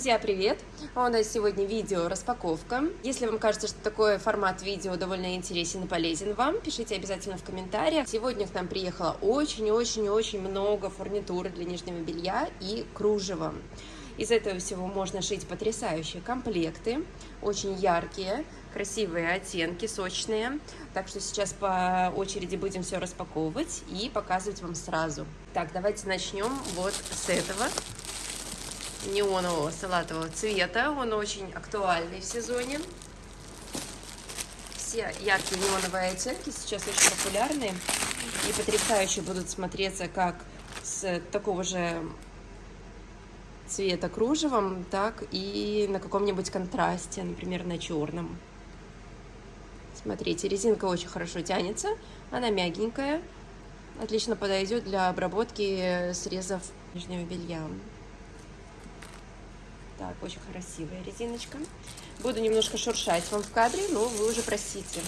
Друзья, привет! У нас сегодня видео распаковка. Если вам кажется, что такой формат видео довольно интересен и полезен вам, пишите обязательно в комментариях. Сегодня к нам приехало очень-очень-очень много фурнитуры для нижнего белья и кружева. Из этого всего можно шить потрясающие комплекты, очень яркие, красивые оттенки, сочные. Так что сейчас по очереди будем все распаковывать и показывать вам сразу. Так, давайте начнем вот с этого неонового салатового цвета. Он очень актуальный в сезоне. Все яркие неоновые оттенки сейчас очень популярны и потрясающе будут смотреться как с такого же цвета кружевом, так и на каком-нибудь контрасте, например, на черном. Смотрите, резинка очень хорошо тянется, она мягенькая, отлично подойдет для обработки срезов нижнего белья. Так, очень красивая резиночка. Буду немножко шуршать вам в кадре, но вы уже простите.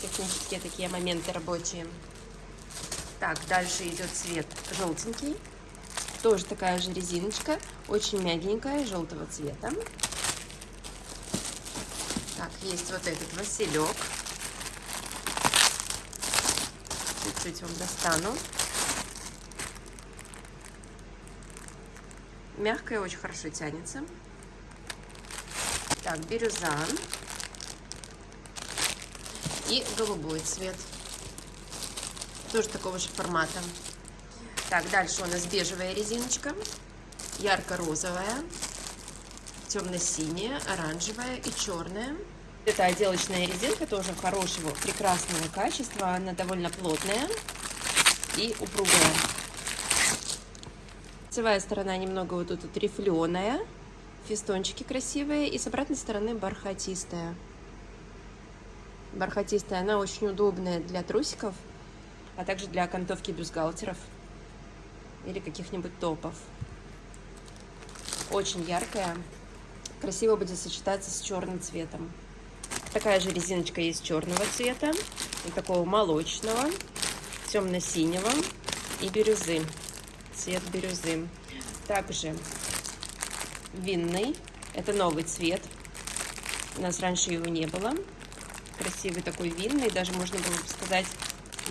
Технические такие моменты рабочие. Так, дальше идет цвет желтенький. Тоже такая же резиночка, очень мягенькая, желтого цвета. Так, есть вот этот василек. Чуть-чуть вам достану. Мягкая, очень хорошо тянется. Так, бирюза. И голубой цвет. Тоже такого же формата. Так, дальше у нас бежевая резиночка. Ярко-розовая. Темно-синяя, оранжевая и черная. Это отделочная резинка, тоже хорошего, прекрасного качества. Она довольно плотная и упругая. Лицевая сторона немного вот тут вот рифленая, фистончики красивые, и с обратной стороны бархатистая. Бархатистая, она очень удобная для трусиков, а также для окантовки бюстгальтеров или каких-нибудь топов. Очень яркая, красиво будет сочетаться с черным цветом. Такая же резиночка есть черного цвета, и такого молочного, темно-синего и бирюзы цвет бирюзы. Также винный, это новый цвет. У нас раньше его не было. Красивый такой винный, даже можно было бы сказать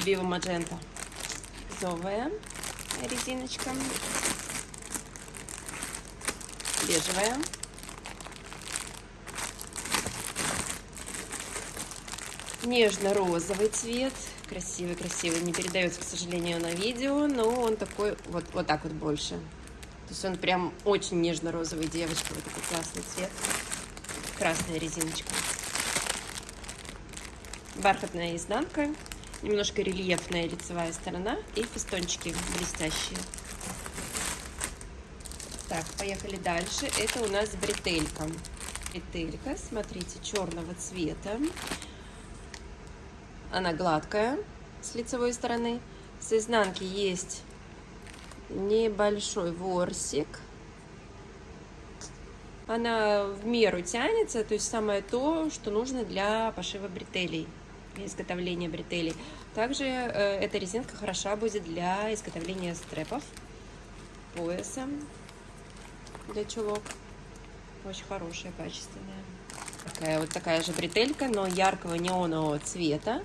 био маджента. Розовая резиночка. Бежевая. Нежно-розовый цвет красивый-красивый. Не передается, к сожалению, на видео, но он такой вот, вот так вот больше. То есть он прям очень нежно-розовый девочка. Вот такой классный цвет. Красная резиночка. Бархатная изнанка. Немножко рельефная лицевая сторона. И фестончики блестящие. Так, поехали дальше. Это у нас бретелька. Бретелька, смотрите, черного цвета. Она гладкая с лицевой стороны. С изнанки есть небольшой ворсик. Она в меру тянется, то есть самое то, что нужно для пошива бретелей, для изготовления бретелей. Также э, эта резинка хороша будет для изготовления стрепов, пояса для чулок. Очень хорошая, качественная. Такая вот такая же бретелька, но яркого неонового цвета.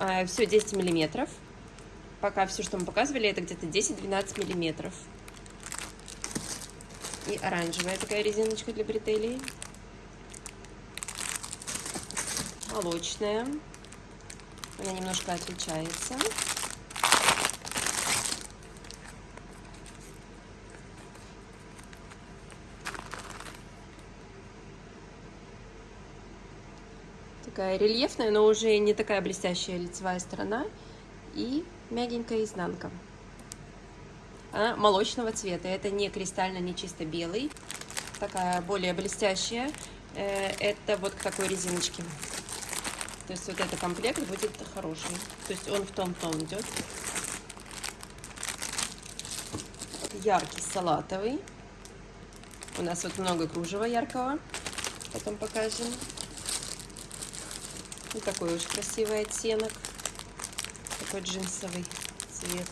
А, все 10 миллиметров. Пока все, что мы показывали, это где-то 10-12 миллиметров. И оранжевая такая резиночка для бретелей. Молочная. Она немножко отличается. Такая рельефная, но уже не такая блестящая лицевая сторона. И мягенькая изнанка. Она молочного цвета. Это не кристально, не чисто белый. Такая более блестящая. Э, это вот к такой резиночке. То есть вот этот комплект будет хороший. То есть он в том тон идет. Яркий салатовый. У нас вот много кружева яркого. Потом покажем. Вот такой очень красивый оттенок. Такой джинсовый цвет.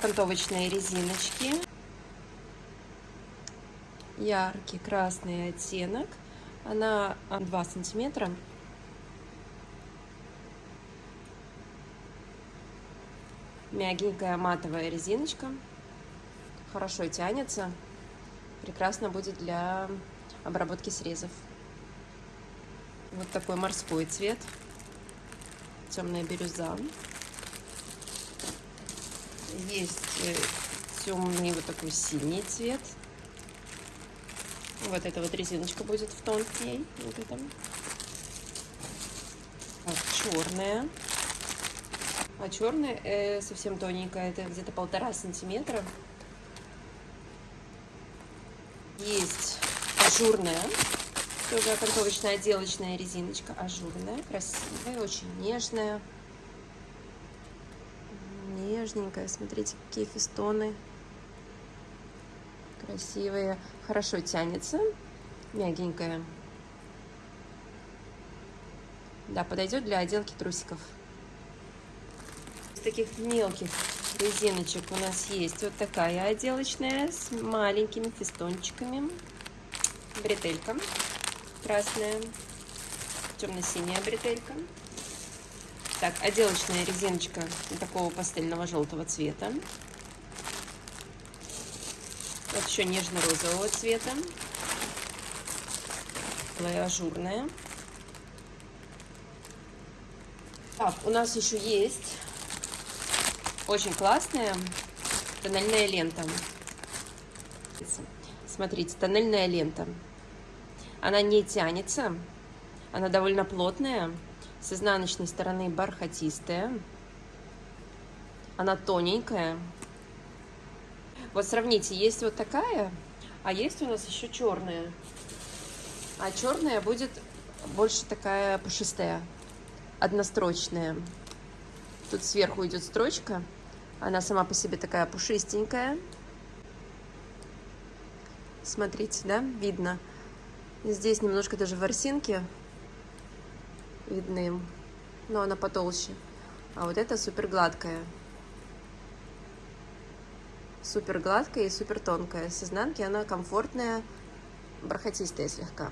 окантовочные резиночки. Яркий красный оттенок. Она 2 сантиметра. Мягенькая матовая резиночка. Хорошо тянется. Прекрасно будет для обработки срезов. Вот такой морской цвет. Темная бирюза. Есть э, темный вот такой синий цвет. Вот эта вот резиночка будет в тон к ней. Вот это. Вот, черная. А черная э, совсем тоненькая, это где-то полтора сантиметра. Есть ажурная, тоже окантовочная отделочная резиночка, ажурная, красивая, очень нежная. Нежненькая, смотрите, какие фестоны. Красивые, хорошо тянется, мягенькая. Да, подойдет для отделки трусиков таких мелких резиночек у нас есть вот такая отделочная с маленькими фистончиками. Бретелька красная, темно-синяя бретелька. Так, отделочная резиночка такого пастельного желтого цвета. Вот еще нежно-розового цвета. Ажурная. Так, у нас еще есть очень классная тоннельная лента. Смотрите, тоннельная лента. Она не тянется, она довольно плотная, с изнаночной стороны бархатистая. Она тоненькая. Вот сравните, есть вот такая, а есть у нас еще черная. А черная будет больше такая пушистая, однострочная. Тут сверху идет строчка, она сама по себе такая пушистенькая. Смотрите, да, видно. Здесь немножко даже ворсинки видны, но она потолще. А вот это супер гладкая. Супер гладкая и супер тонкая. С изнанки она комфортная, бархатистая слегка.